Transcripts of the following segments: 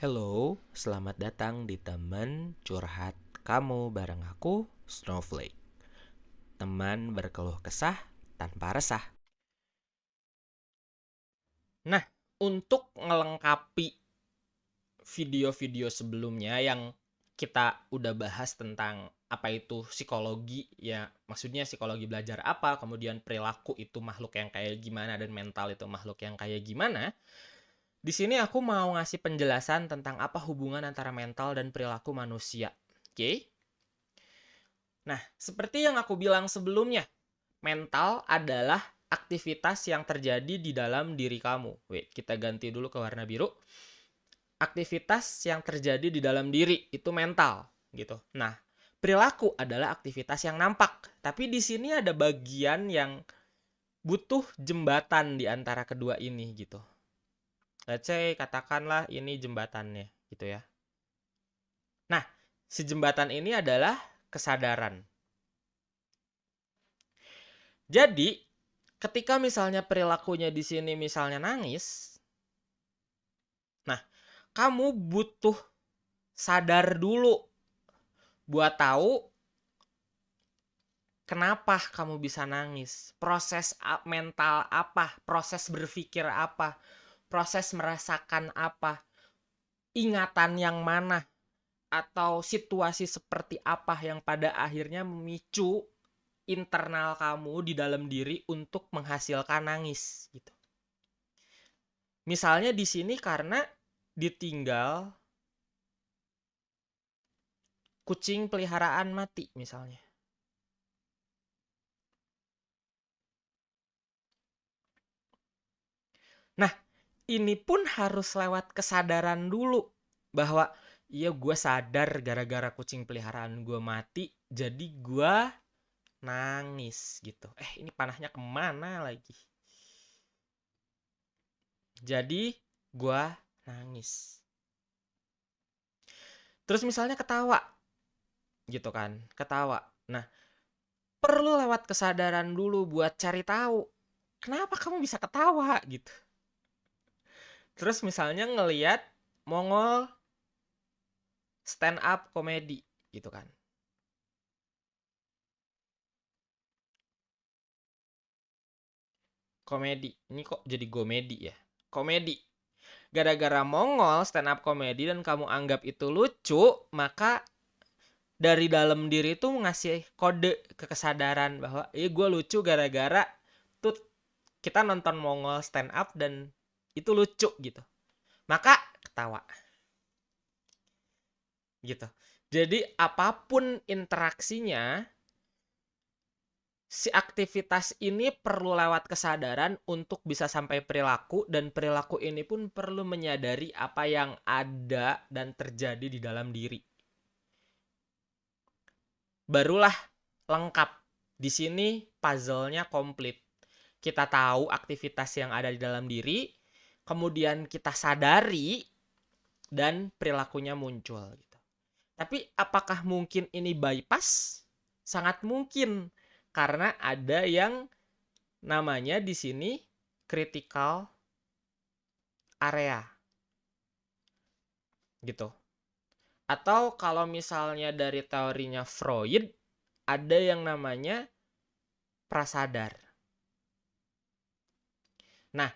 Hello, selamat datang di teman curhat kamu bareng aku, Snowflake. Teman berkeluh kesah tanpa resah. Nah, untuk ngelengkapi video-video sebelumnya yang kita udah bahas tentang apa itu psikologi ya maksudnya psikologi belajar apa kemudian perilaku itu makhluk yang kayak gimana dan mental itu makhluk yang kayak gimana di sini aku mau ngasih penjelasan tentang apa hubungan antara mental dan perilaku manusia oke okay? nah seperti yang aku bilang sebelumnya mental adalah aktivitas yang terjadi di dalam diri kamu wait kita ganti dulu ke warna biru aktivitas yang terjadi di dalam diri itu mental gitu. Nah, perilaku adalah aktivitas yang nampak. Tapi di sini ada bagian yang butuh jembatan di antara kedua ini gitu. Let's say katakanlah ini jembatannya gitu ya. Nah, si jembatan ini adalah kesadaran. Jadi, ketika misalnya perilakunya di sini misalnya nangis, kamu butuh sadar dulu buat tahu kenapa kamu bisa nangis, proses mental apa, proses berpikir apa, proses merasakan apa, ingatan yang mana, atau situasi seperti apa yang pada akhirnya memicu internal kamu di dalam diri untuk menghasilkan nangis gitu. Misalnya di sini karena ditinggal kucing peliharaan mati misalnya. Nah, ini pun harus lewat kesadaran dulu bahwa iya gue sadar gara-gara kucing peliharaan gue mati, jadi gue nangis gitu. Eh, ini panahnya ke mana lagi? Jadi, gue nangis. Terus misalnya ketawa, gitu kan, ketawa. Nah, perlu lewat kesadaran dulu buat cari tahu kenapa kamu bisa ketawa gitu. Terus misalnya ngeliat Mongol stand up komedi gitu kan. Komedi. Ini kok jadi komedi ya? Komedi gara-gara Mongol stand up comedy dan kamu anggap itu lucu, maka dari dalam diri itu ngasih kode ke kesadaran bahwa iya gue lucu gara-gara tuh kita nonton Mongol stand up dan itu lucu gitu. Maka ketawa. Gitu. Jadi apa pun interaksinya si aktivitas ini perlu lewat kesadaran untuk bisa sampai perilaku dan perilaku ini pun perlu menyadari apa yang ada dan terjadi di dalam diri. Barulah lengkap. Di sini puzzle-nya komplit. Kita tahu aktivitas yang ada di dalam diri, kemudian kita sadari dan perilakunya muncul gitu. Tapi apakah mungkin ini bypass? Sangat mungkin karena ada yang namanya di sini critical area. Gitu. Atau kalau misalnya dari teorinya Freud ada yang namanya prasadar. Nah,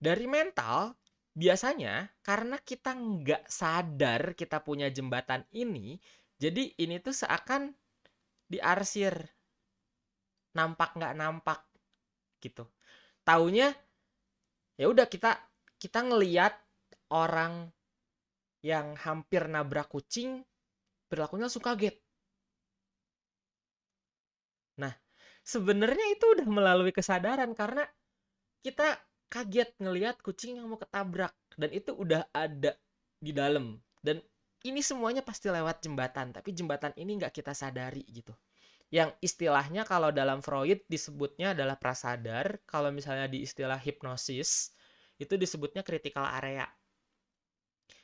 dari mental biasanya karena kita nggak sadar kita punya jembatan ini, jadi ini tuh seakan diarsir. Nampak nggak nampak gitu. Taunya ya udah kita kita ngeliat orang yang hampir nabrak kucing perilakunya langsung kaget. Nah sebenarnya itu udah melalui kesadaran karena kita kaget ngelihat kucing yang mau ketabrak. Dan itu udah ada di dalam. Dan ini semuanya pasti lewat jembatan. Tapi jembatan ini nggak kita sadari gitu. Yang istilahnya kalau dalam Freud disebutnya adalah prasadar, kalau misalnya di istilah hipnosis itu disebutnya critical area.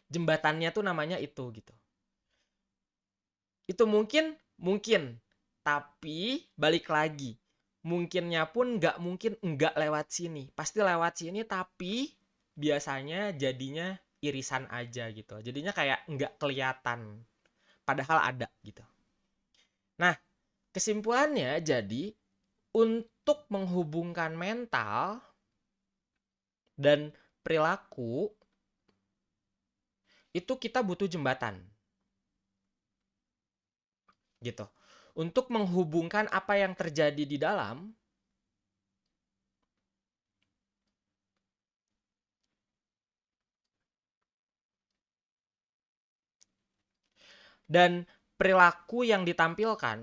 Jembatannya tuh namanya itu gitu. Itu mungkin mungkin, tapi balik lagi, mungkinnya pun nggak mungkin nggak lewat sini, pasti lewat sini tapi biasanya jadinya irisan aja gitu. Jadinya kayak nggak kelihatan. Padahal ada gitu. Nah, kesimpulannya jadi untuk menghubungkan mental dan perilaku itu kita butuh jembatan. Gitu. Untuk menghubungkan apa yang terjadi di dalam dan perilaku yang ditampilkan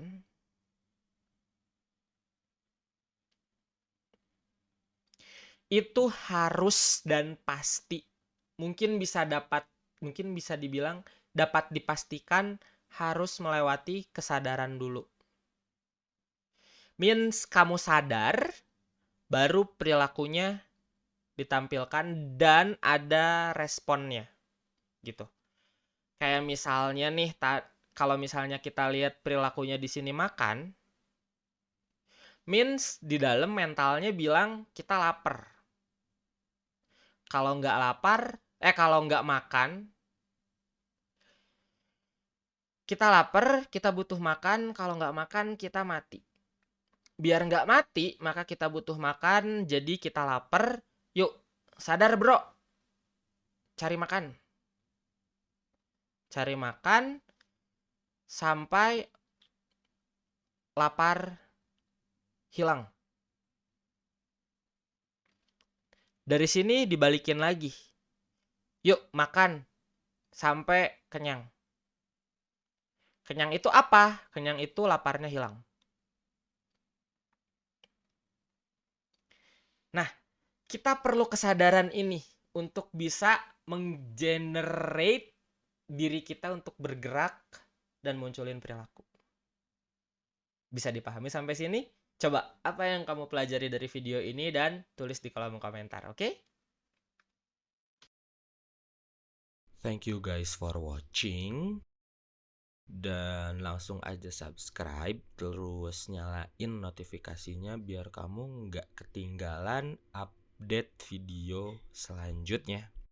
itu harus dan pasti. Mungkin bisa dapat mungkin bisa dibilang dapat dipastikan harus melewati kesadaran dulu. Means kamu sadar baru perilakunya ditampilkan dan ada responnya gitu. Kayak misalnya nih, kalau misalnya kita lihat perilakunya di sini makan, means di dalam mentalnya bilang kita lapar. Kalau nggak lapar, eh kalau nggak makan, kita lapar, kita butuh makan. Kalau nggak makan, kita mati. Biar nggak mati, maka kita butuh makan. Jadi kita lapar. Yuk, sadar bro. Cari makan cari makan sampai lapar hilang. Dari sini dibalikin lagi. Yuk makan sampai kenyang. Kenyang itu apa? Kenyang itu laparnya hilang. Nah, kita perlu kesadaran ini untuk bisa menggenerate diri kita untuk bergerak dan munculin perilaku. Bisa dipahami sampai sini? Coba apa yang kamu pelajari dari video ini dan tulis di kolom komentar, oke? Okay? Thank you guys for watching. Dan langsung aja subscribe, terus nyalain notifikasinya biar kamu nggak ketinggalan update video selanjutnya.